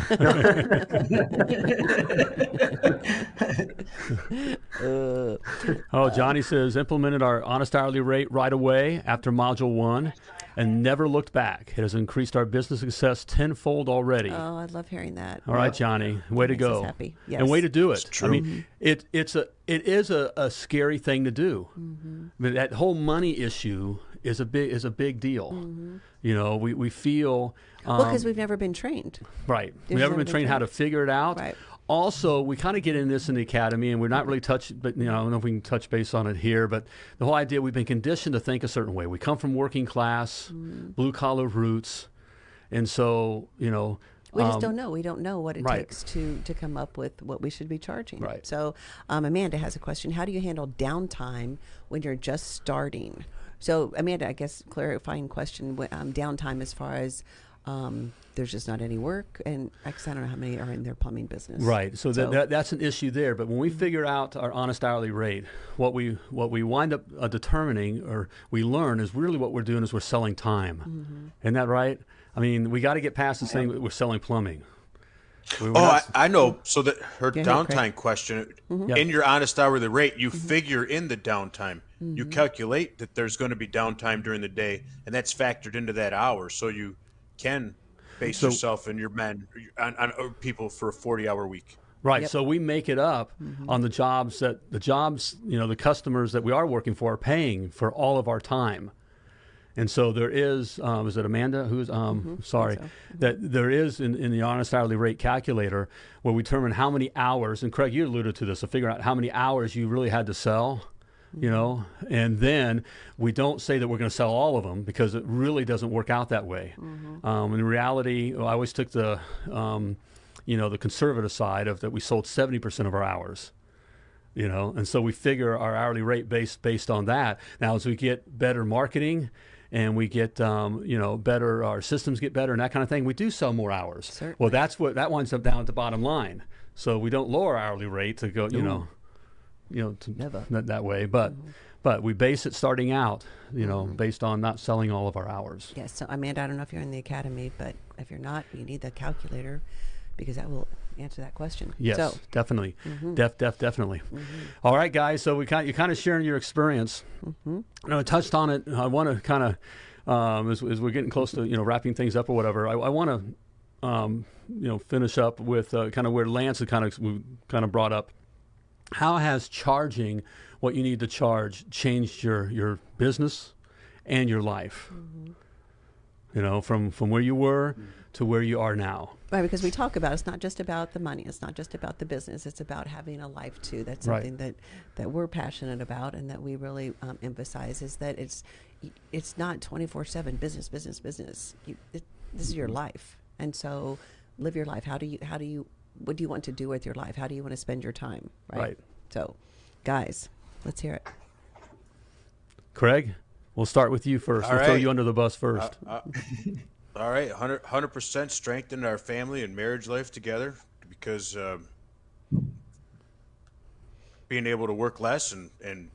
oh, Johnny says implemented our honest hourly rate right away after module one and never looked back. It has increased our business success tenfold already. Oh, I love hearing that. All right, Johnny, way to go. Happy. Yes. And way to do it. I mean, it it's a it is a, a scary thing to do. Mm-hmm. But that whole money issue is a big is a big deal. Mm-hmm. You know, we we feel um, well because we've never been trained. Right, we've never, been, been trained, trained, how to figure it out. Right also we kind of get in this in the academy and we're not really touched but you know i don't know if we can touch base on it here but the whole idea we've been conditioned to think a certain way we come from working class mm. blue collar roots and so you know we just um, don't know. We don't know what it right. takes to to come up with what we should be charging. Right. So, um, Amanda has a question: How do you handle downtime when you're just starting? So, Amanda, I guess clarifying question: um, downtime as far as um, there's just not any work, and I don't know how many are in their plumbing business. Right. So, so that, that, that's an issue there. But when we mm-hmm. figure out our honest hourly rate, what we what we wind up uh, determining or we learn is really what we're doing is we're selling time. Mm-hmm. Isn't that right? I mean, we got to get past the thing that we're selling plumbing. We oh, I, I, know. So that her downtime question mm-hmm. in your honest hourly rate, you mm-hmm. figure in the downtime. Mm-hmm. You calculate that there's going to be downtime during the day, and that's factored into that hour. So you can base so, yourself and your men on, on, people for a 40 hour week. Right. Yep. So we make it up mm-hmm. on the jobs that the jobs, you know, the customers that we are working for are paying for all of our time. And so there is, um, is it Amanda who's, um, mm-hmm. sorry, so. mm-hmm. that there is in, in the honest hourly rate calculator where we determine how many hours, and Craig, you alluded to this, to figure out how many hours you really had to sell you know and then we don't say that we're going to sell all of them because it really doesn't work out that way mm-hmm. um, in reality i always took the um, you know the conservative side of that we sold 70% of our hours you know and so we figure our hourly rate based based on that now as we get better marketing and we get um, you know better our systems get better and that kind of thing we do sell more hours Certainly. well that's what that winds up down at the bottom line so we don't lower hourly rate to go you Ooh. know you know, to, Never. That, that way. But mm-hmm. but we base it starting out, you know, mm-hmm. based on not selling all of our hours. Yes. So Amanda, I don't know if you're in the academy, but if you're not, you need the calculator because that will answer that question. Yes, so. definitely, mm-hmm. def, def, definitely. Mm-hmm. All right, guys. So we kind, you kind of sharing your experience. Mm-hmm. You know, I touched on it. I want to kind of, um, as, as, we're getting close to you know wrapping things up or whatever. I, I want to, um, you know, finish up with uh, kind of where Lance had kind of we kind of brought up how has charging what you need to charge changed your, your business and your life? Mm-hmm. You know, from, from where you were mm-hmm. to where you are now. Right, because we talk about it's not just about the money, it's not just about the business, it's about having a life too. That's something right. that, that we're passionate about and that we really um, emphasize is that it's it's not twenty four seven business, business, business. You, it, this is your mm-hmm. life, and so live your life. How do you how do you what do you want to do with your life? How do you want to spend your time? Right. right. So, guys, let's hear it. Craig, we'll start with you first. All we'll right. throw you under the bus first. Uh, uh, all right, 100 percent strengthened our family and marriage life together because um, being able to work less and and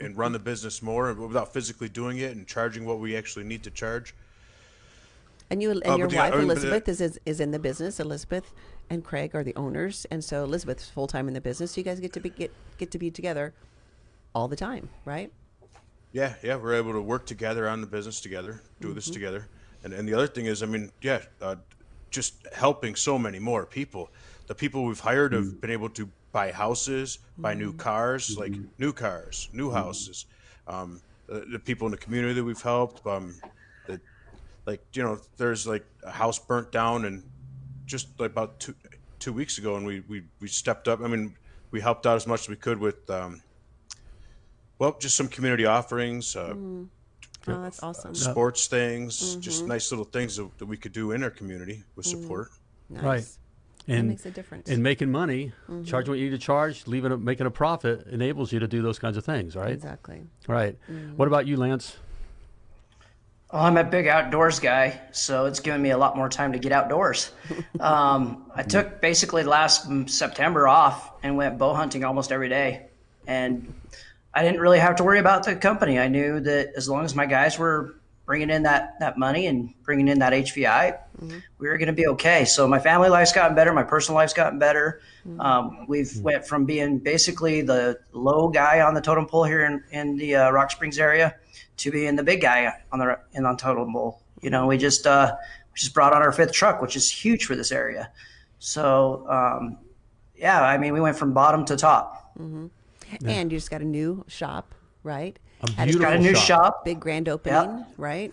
and run the business more without physically doing it and charging what we actually need to charge and you and uh, your wife Elizabeth is, is is in the business. Elizabeth and Craig are the owners, and so Elizabeth's full time in the business. So you guys get to be get get to be together all the time, right? Yeah, yeah, we're able to work together on the business together, do mm-hmm. this together, and and the other thing is, I mean, yeah, uh, just helping so many more people. The people we've hired have mm-hmm. been able to buy houses, buy new mm-hmm. cars, like mm-hmm. new cars, new houses. Um, the, the, people in the community that we've helped, um, like you know there's like a house burnt down and just like about two two weeks ago and we we, we stepped up i mean we helped out as much as we could with um, well just some community offerings uh, mm. Oh, that's awesome. sports things, just nice little things that, that we could do in our community with support. Nice. Right. That And makes a difference. and making money, charging what you need to charge, leaving a, making a profit enables you to do those kinds of things, right? exactly. Right. What about you, Lance? Well, I'm a big outdoors guy, so it's given me a lot more time to get outdoors. Um, I took basically last September off and went bow hunting almost every day. And I didn't really have to worry about the company. I knew that as long as my guys were bringing in that, that money and bringing in that HVI, we were going to be okay. So my family life's gotten better. My personal life's gotten better. Um, we've went from being basically the low guy on the totem pole here in, in the uh, Rock Springs area to being the big guy on the in on totem pole. You know, we just uh, we just brought on our fifth truck, which is huge for this area. So um, yeah, I mean, we went from bottom to top. mm-hmm And you just got a new shop, right? A Had beautiful Got a new shop. shop. big grand opening, right?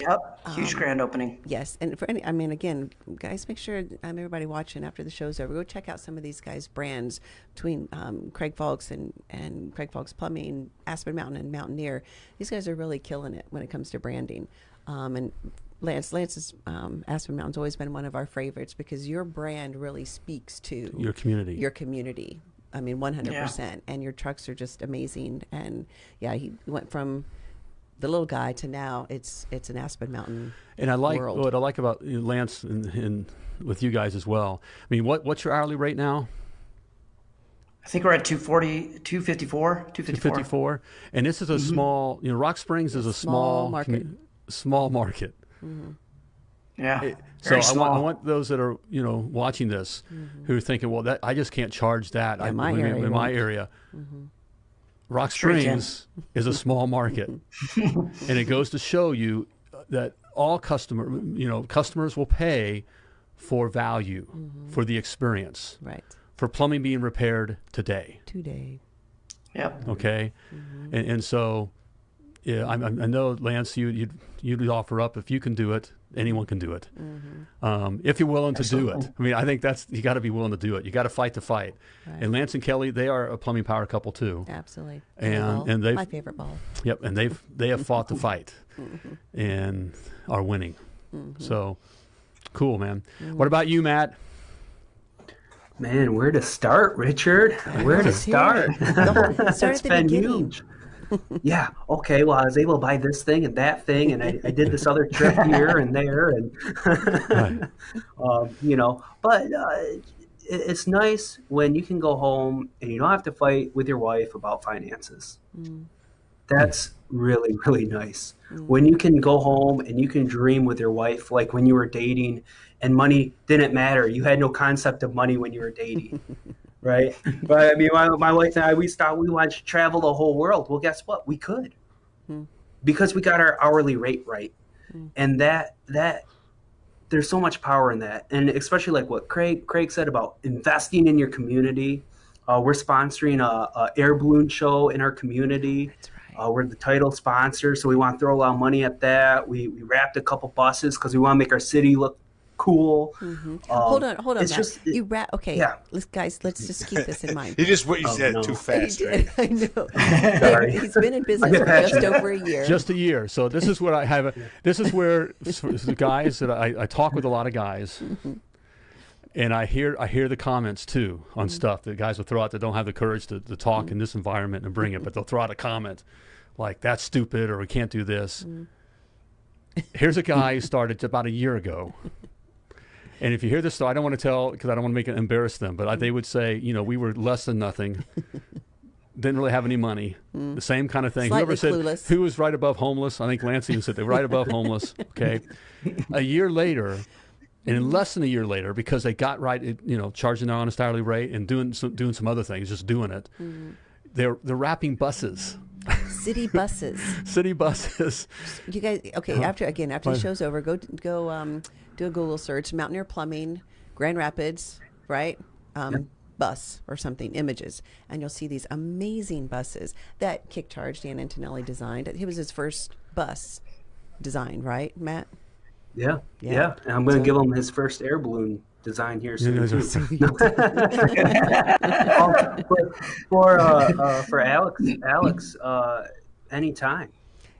Yep, huge grand opening. Yes, and for any, I mean, again, guys, make sure um, everybody watching after the show's over, go check out some of these guys' brands between um, Craig Falks and and Craig Falks Plumbing, Aspen Mountain, and Mountaineer. These guys are really killing it when it comes to branding. Um, and Lance, Lance's um, Aspen Mountain's always been one of our favorites because your brand really speaks to Your community. Your community. I mean, one hundred percent. And your trucks are just amazing. And yeah, he went from the little guy to now it's it's an Aspen Mountain. And I like world. what I like about you know, Lance and, and with you guys as well. I mean, what what's your hourly rate now? I think we're at 240, 254, 254. 54 and this is a mm-hmm. small you know rock springs is a Small small market. commu- small market mm-hmm. Yeah, so very I want. I want those that are you know watching this mm-hmm. who are thinking well that i just can't charge that I, my in, area in my won't. area rock Sure springs is a small market and it goes to show you that all customer you know customers will pay for value mm-hmm. for the experience Right. for plumbing being repaired today Today. Yep. okay mm-hmm. and, and so yeah I, I I know lance you you'd, you'd offer up if you can do it anyone can do it mm-hmm. um, if you're willing to do it i mean i think that's you got to be willing to do it you got to fight the fight and lance and kelly they are a plumbing power couple too Absolutely. And- Ball. and they've- my favorite ball. yep and they've they have fought the fight mm-hmm. and are winning mm-hmm. so cool man what about you matt Man, where to start, Richard? Where to start? it. The whole- start at the been beginning. huge. Yeah. Okay. Well, I was able to buy this thing and that thing, and I, I did this other trip here and there, and um, you know. But uh, it, it's nice when you can go home and you don't have to fight with your wife about finances. That's really really nice. When you can go home and you can dream with your wife, like when you were dating, and money didn't matter. You had no concept of money when you were dating. right? But I mean, my, my wife and I, we thought we wanted to travel the whole world. Well, guess what? We could because we got our hourly rate right, and that that there's so much power in that, and especially like what Craig Craig said about investing in your community. Uh, we're sponsoring a, a air balloon show in our community. Right. Uh, we're the title sponsor, so we want to throw a lot of money at that. We, we wrapped a couple buses because we want to make our city look cool. Mm-hmm. Um, hold on, hold on. it's Matt. just- you ra- okay. yeah. Let's guys, let's just keep this in mind. You just what you Oh, said no. too He fast, did. right? I know. Sorry. He's been in business for just over a year. just a year. So this is what I have. This is where the guys that I, I talk with a lot of guys, mm-hmm. and I hear I hear the comments too on mm-hmm. stuff that guys will throw out that don't have the courage to, to talk in this environment and bring it, but they'll throw out a comment like that's stupid or we can't do this. Here's a guy who started about a year ago. And if you hear this story, I don't want to tell because I don't want to make it embarrass them, but I, they would say, you know, we were less than nothing, didn't really have any money, hmm. the same kind of thing. Slightly Whoever said clueless. who was right above homeless, I think Lance even said they were right above homeless. Okay, a year later, and less than a year later, because they got right, you know, charging their honest hourly rate and doing some, doing some other things, just doing it. Hmm. They're they're wrapping buses, City buses. city buses. You guys, okay? Uh-huh. After again, after the show's over, go go um, do a Google search: Mountaineer Plumbing, Grand Rapids, right? Um, Bus or something, images, and you'll see these amazing buses that KickCharge Dan Antonelli designed. It was his first bus design, right, Matt? Yeah, Yeah. yeah. And I'm going to give him his first air balloon design here soon. those are- too. Um, for for, uh, uh, for Alex, Alex, uh, anytime.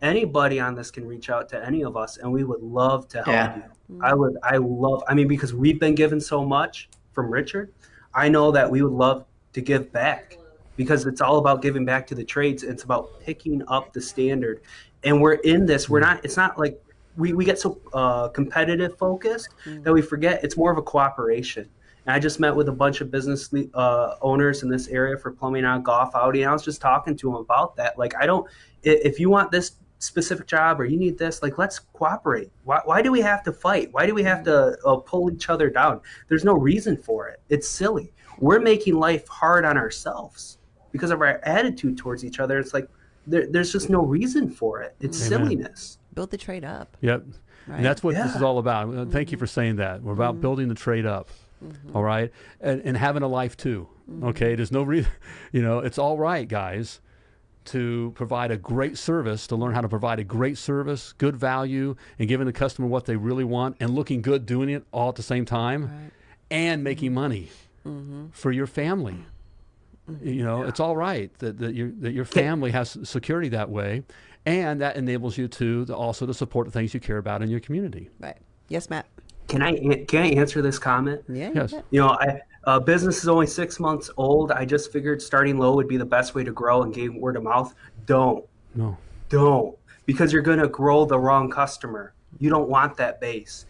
anybody on this can reach out to any of us and we would love to help Yeah. you. I would I love I mean because we've been given so much from Richard. I know that we would love to give back because it's all about giving back to the trades. It's about picking up the standard. And we're in this. We're not it's not like we, we get so uh, competitive focused that we forget it's more of a cooperation. And I just met with a bunch of business uh, owners in this area for plumbing on golf outing. I was just talking to them about that. Like, I don't, if you want this specific job or you need this, like, let's cooperate. Why, why do we have to fight? Why do we have to mm. uh, pull each other down? There's no reason for it. It's silly. We're making life hard on ourselves because of our attitude towards each other. It's like, there, there's just no reason for it. It's Amen. silliness. Build the trade up. Yep. Right. And that's what this is all about. Uh, Thank you mm-hmm. for saying that. We're about mm-hmm. building the trade up. Mm-hmm. all right? And, and having a life too. Okay. There's no reason, you know, it's all right, guys, to provide a great service, to learn how to provide a great service, good value, and giving the customer what they really want and looking good doing it all at the same time Right. and making money mm-hmm. for your family. Mm-hmm. You know, it's all right that, that, your, that your family has security that way. And that enables you to, to also to support the things you care about in your community. Right. Yes, Matt. Can I can I answer this comment? Yeah. Yes. You know, I uh, business is only six months old. I just figured starting low would be the best way to grow and gain word of mouth. Don't, No. don't, because you're going to grow the wrong customer. You don't want that base.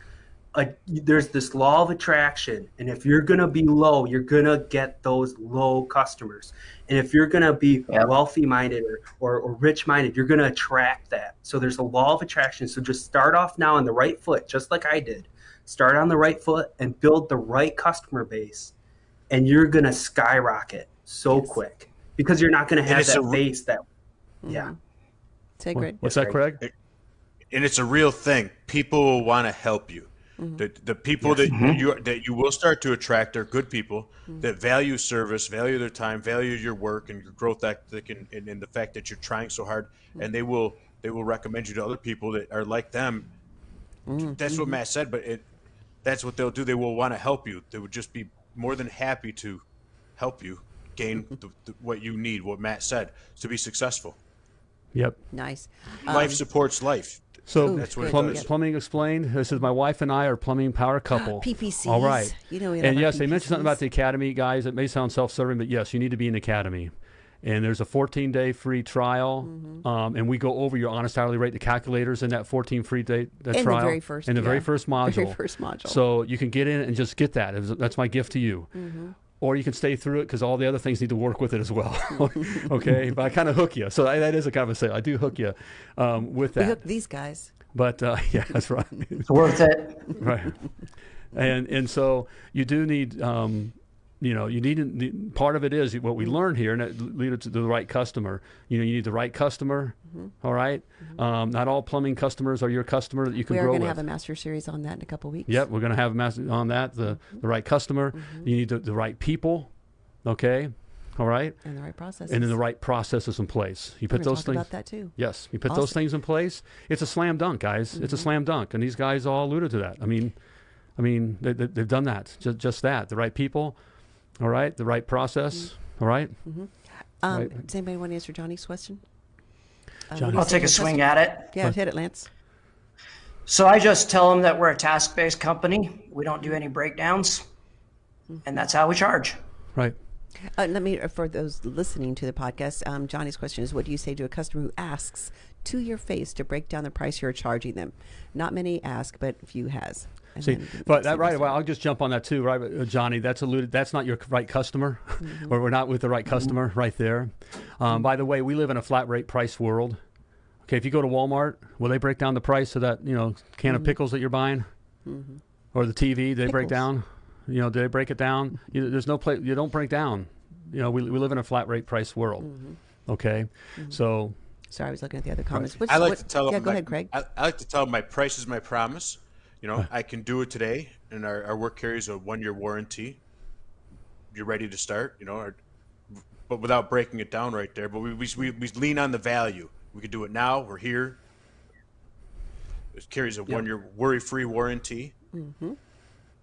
Uh, there's this law of attraction, and if you're going to be low, you're going to get those low customers. And if you're going to be Yep. wealthy minded or, or, or rich minded, you're going to attract that. So there's a law of attraction. So just start off now on the right foot, just like I did. Start on the right foot and build the right customer base, and you're going to skyrocket so Yes. quick because you're not going to have that a re- base that, yeah. Mm-hmm. Say What- great. What's that, Greg. Craig? and it's a real thing. People will want to help you. Mm-hmm. The, the people that you that you will start to attract are good people mm-hmm. that value service, value their time, value your work and your growth ethic, and, and, and the fact that you're trying so hard. And they will they will recommend you to other people that are like them. That's what Matt said, but it that's what they'll do. They will want to help you. They would just be more than happy to help you gain mm-hmm. the, the, what you need. What Matt said to be successful. Yep. Nice. life um, supports life. So Ooh, That's what plumbing, does. plumbing explained. This is my wife and I are plumbing power couple. PPCs. All right. You know we and love our yes, they mentioned something about the academy, guys. It may sound self-serving, but yes, you need to be in the academy. And there's a 14-day free trial, Mm-hmm. um, and we go over your honest hourly rate, the calculators in that 14 free day the In the trial, very first- in the very yeah, first very module. first module. So you can get in and just get that. Was- That's my gift to you. Mm-hmm. Or you can stay through it because all the other things need to work with it as well. okay, but I kind of hook you. So I, that is a kind of a sale. I do hook you um, with We that. hook these guys. But uh, yeah, that's right. It's worth it. right. And and so you do need, um, you know, you need part of it is what we learn here, and that leads to the right customer. You know, you need the right customer. Mm-hmm. all right. Um, not all plumbing customers are your customer that you can We are going to have a master series on that in a couple weeks. Yep, we're going to have a master on that. The the right customer. Mm-hmm. You need the, the right people. Okay. All right. And the right process. And then the right processes in place. You put those things. about that too. Yes, you put those things in place. It's a slam dunk, guys. It's a Mm-hmm. slam dunk, and these guys all alluded to that. I mean, I mean, they, they, they've done that. Just, just that. The right people, all right. The right process, Mm-hmm. all right. Um, Right. Does anybody want to answer Johnny's question? Uh, Johnny. what do you I'll take a swing customer- at it. Yeah, hit it, Lance. So I just tell them that we're a task based company. We don't do any breakdowns. And that's how we charge. Right. Uh, let me, for those listening to the podcast, um, Johnny's question is: What do you say to a customer who asks to your face to break down the price you're charging them? Not many ask, but few has. And See, but that right. this Well. I'll just jump on that too, right, uh, Johnny. That's alluded. That's not your right customer, Mm-hmm. or we're not with the right customer right there. Um, by the way, we live in a flat rate price world. Okay, if you go to Walmart, will they break down the price of that you know can of pickles that you're buying, or the TV? Do they break Mm-hmm. Down? You know, do they break it down? You, there's no place. You don't break down. You know, we, we live in a flat rate price world. Mm-hmm. Okay, so Sorry, I was looking at the other comments. Which, I like what- to tell them. Yeah, go my- ahead, Craig. I, I like to tell them my price is my promise. You know, I can do it today, and our, our work carries a one year warranty. You're ready to start. You know, or, but without breaking it down right there. But we, we, we, we lean on the value. We could do it now. We're here. It carries a one year worry free warranty. Mm-hmm.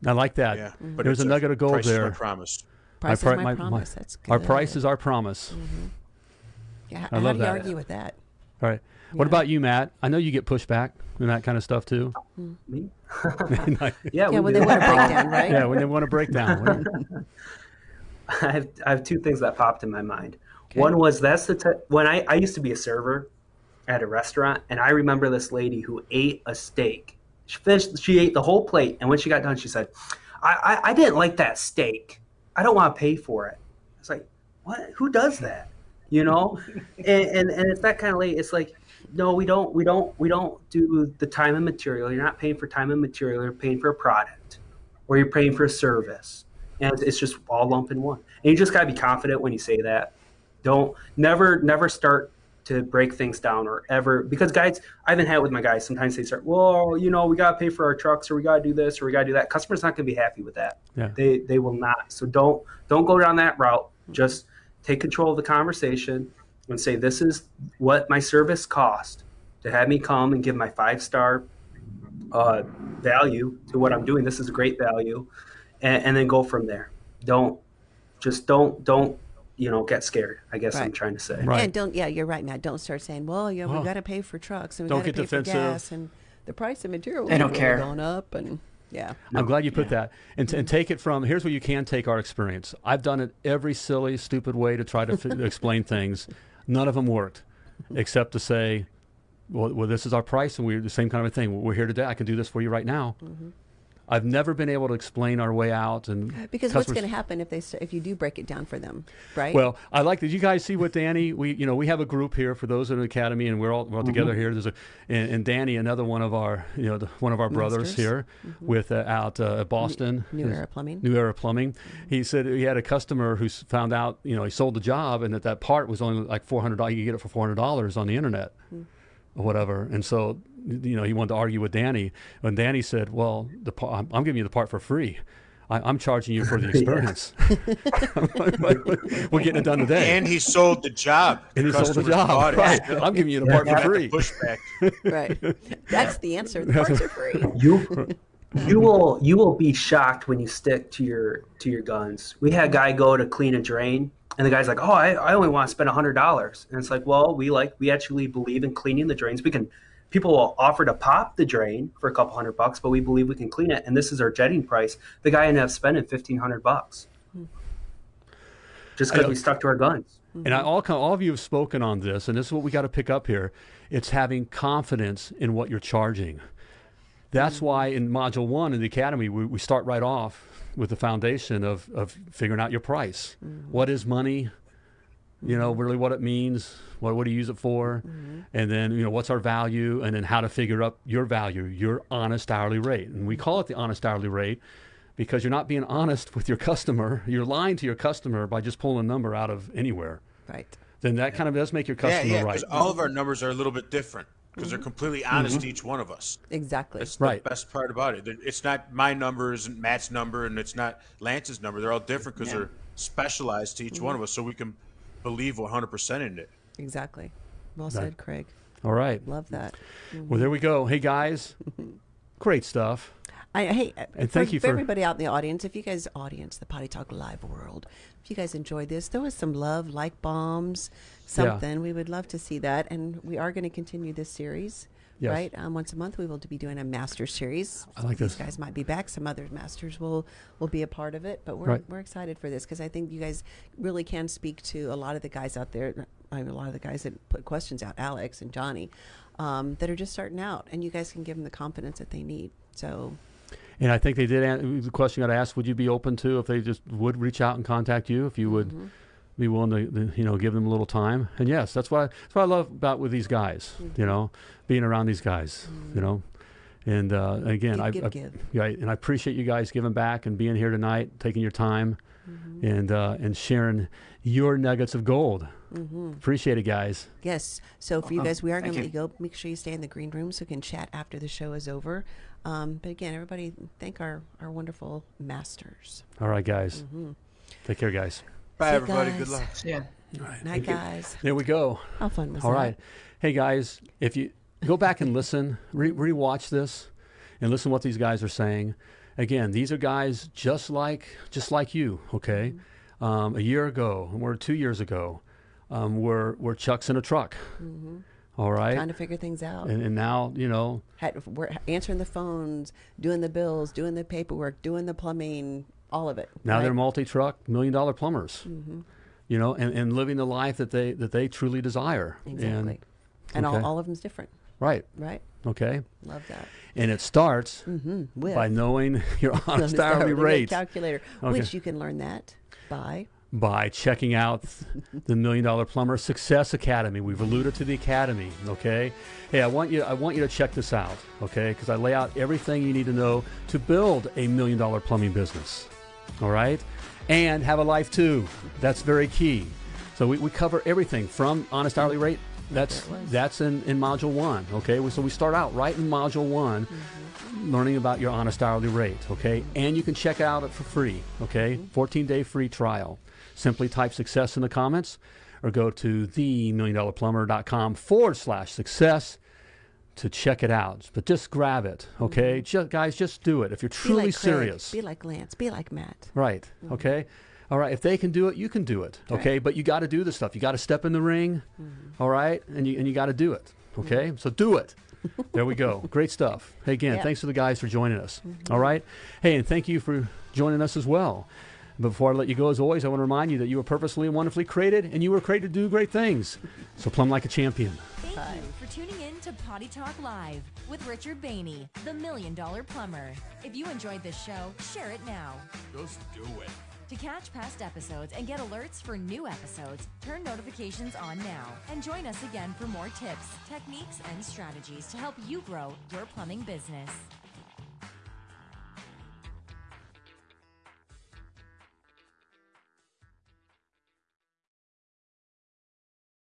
I like that. Yeah, mm-hmm. but There's a nugget of gold price is my there. promise. Price pri- is my, promise. That's good. Our price is our promise. Mm-hmm. Yeah, I how love do you that. argue with that? All right. What about you, Matt? I know you get pushback and that kind of stuff too. Hmm. Me? yeah, yeah, Yeah, we when they do. want a breakdown, right? yeah, when they want to break down. I have, I have two things that popped in my mind. One was that's the t- when I, I used to be a server at a restaurant, and I remember this lady who ate a steak. She finished, she ate the whole plate, and when she got done, she said, I, I, I didn't like that steak. I don't want to pay for it. It's like, what? Who does that? You know? and, and, and it's that kind of late. It's like, no, we don't, we don't, we don't do the time and material. You're not paying for time and material. You're paying for a product, or you're paying for a service, and it's, just all lump in one. And you just gotta be confident when you say that. Don't never, never start to break things down or ever because guys, I haven't had it with my guys. Sometimes they start, well, you know, we gotta pay for our trucks, or we gotta do this, or we gotta do that. Customer's not gonna be happy with that. Yeah. They they will not. So don't don't go down that route. Just take control of the conversation and say, this is what my service cost to have me come and give my five star uh, value to what I'm doing. This is a great value, and, and then go from there. Don't just don't don't you know get scared. I guess I'm trying to say. Right. And don't, yeah, you're right, Matt. Don't start saying, well, yeah, Well, we got to pay for trucks and we don't got to get pay defensive. for gas and the price of materials They don't care. going up and yeah. I'm glad you put that. And, and take it from here's where you can take our experience. I've done it every silly, stupid way to try to f- explain things. None of them worked, except to say, well, well, this is our price, and we're the same kind of a thing. We're here today. I can do this for you right now. Mm-hmm. I've never been able to explain our way out. And Because what's going to happen if they if you do break it down for them, right? Well, I like that. You guys see what Danny? We, you know, we have a group here for those in the academy, and we're all, we're all together Mm-hmm. here. There's a and, and Danny, another one of our, you know, the, one of our brothers Masters. here, with uh, out uh, at Boston, New His- Era Plumbing. New Era Plumbing. He said he had a customer who found out, you know, he sold the job, and that that part was only like four hundred dollars. You could get it for four hundred dollars on the internet, or whatever. And so, you know, he wanted to argue with Danny, and Danny said, "Well, the pa- I'm, I'm giving you the part for free." I, I'm charging you for the experience. We're getting it done today. And he sold the job. And he sold the customers job. bought. Right. I'm giving you the part for free. Pushback. right. That's the answer. The parts are free. you you will you will be shocked when you stick to your to your guns. We had a guy go to clean a drain, and the guy's like, "Oh, I, I only want to spend hundred dollars," and it's like, "Well, we like we actually believe in cleaning the drains. We can." People will offer to pop the drain for a couple hundred bucks, but we believe we can clean it, and this is our jetting price. The guy ended up spending fifteen hundred bucks just because we stuck to our guns. And I, all, all of you have spoken on this, and this is what we got to pick up here. It's having confidence in what you're charging. That's why in Module 1 in the Academy, we, we start right off with the foundation of, of figuring out your price. Mm-hmm. What is money? You know, mm-hmm. really what it means. What, what do you use it for? Mm-hmm. And then, you know, what's our value? And then how to figure up your value, your honest hourly rate. And we mm-hmm. call it the honest hourly rate because you're not being honest with your customer. You're lying to your customer by just pulling a number out of anywhere Right. then that kind of does make your Yeah, customer yeah. right. Because all of our numbers are a little bit different because they're completely honest to each one of us. Exactly. That's Right. the best part about it. It's not my number isn't Matt's number, and it's not Lance's number. They're all different because Yeah. they're specialized to each one of us, so we can believe 100% in it. Exactly. Well said, Craig. all right. Love that. Well, there we go. Hey guys, great stuff. I hey, uh, And for, thank you for for- everybody out in the audience. If you guys, audience, the Potty Talk Live world, if you guys enjoyed this, throw us some love, like bombs, something. We would love to see that, and we are going to continue this series. Yes. Right, um, once a month we will be doing a master series. I like These guys might be back. Some other masters will will be a part of it, but we're Right. we're excited for this because I think you guys really can speak to a lot of the guys out there. I mean, a lot of the guys that put questions out, Alex and Johnny, um, that are just starting out, and you guys can give them the confidence that they need. So And I think they did. The question got asked: Would you be open to if they just would reach out and contact you if you would Mm-hmm. Be willing to, to, you know, give them a little time? And yes, that's what I, that's what I love about with these guys. Mm-hmm. You know, being around these guys. You know, and uh, again, Give, I, give, I, give. yeah, and I appreciate you guys giving back and being here tonight, taking your time, Mm-hmm. and uh, and sharing your nuggets of gold. Mm-hmm. Appreciate it, guys. Yes. So for you Uh-huh. guys, we are going to let you go. Make sure you stay in the green room so we can chat after the show is over. Um, but again, everybody, thank our, our wonderful masters. All right, guys. Mm-hmm. Take care, guys. Bye, See you everybody. Good luck. Yeah. Night, guys. There we go. How fun was All that? right. Hey, guys, if you go back and listen, re- rewatch this and listen what these guys are saying. Again, these are guys just like just like you, okay? Um, a year ago, or two years ago, um, were, were Chuck's in a truck. All right. Trying to figure things out. And, and now, you know, Had, we're answering the phones, doing the bills, doing the paperwork, doing the plumbing, all of it. now right? they're multi-truck million dollar plumbers. Mm-hmm. You know, and, and living the life that they that they truly desire. Exactly. And, And okay. all, all of them's different, right. right? Okay. Love that. And it starts Mm-hmm. With by knowing your honest hourly rate calculator, Okay. which you can learn that by by checking out the Million Dollar Plumber Success Academy. We've alluded to the academy, okay? Hey, I want you I want you to check this out, okay? Cuz I lay out everything you need to know to build a million dollar plumbing business. All right? And have a life too. That's very key. So we, we cover everything from honest hourly rate. That's that's in, in module one. Okay, so we start out right in module one, mm-hmm. learning about your honest hourly rate. Okay, and you can check out it for free. Okay, mm-hmm. 14 day free trial. Simply type success in the comments, or go to themilliondollarplumber.com forward slash success to check it out. But just grab it. Okay, mm-hmm. just, guys, just do it if you're truly like serious. be like Lance, be like Matt. Right. Mm-hmm. Okay. All right. If they can do it, you can do it. Right. Okay. But you got to do the stuff. You got to step in the ring. Mm-hmm. all right. And you and you got to do it. Okay. So do it. there we go. Great stuff. Hey, again, thanks to the guys for joining us. All right. Hey, and thank you for joining us as well. But before I let you go, as always, I want to remind you that you were purposely and wonderfully created, and you were created to do great things. So plumb like a champion. Thank you tuning in to Potty Talk Live with Richard Delnay, the Million Dollar Plumber. If you enjoyed this show, share it now. Just do it. To catch past episodes and get alerts for new episodes, turn notifications on now and join us again for more tips, techniques, and strategies to help you grow your plumbing business.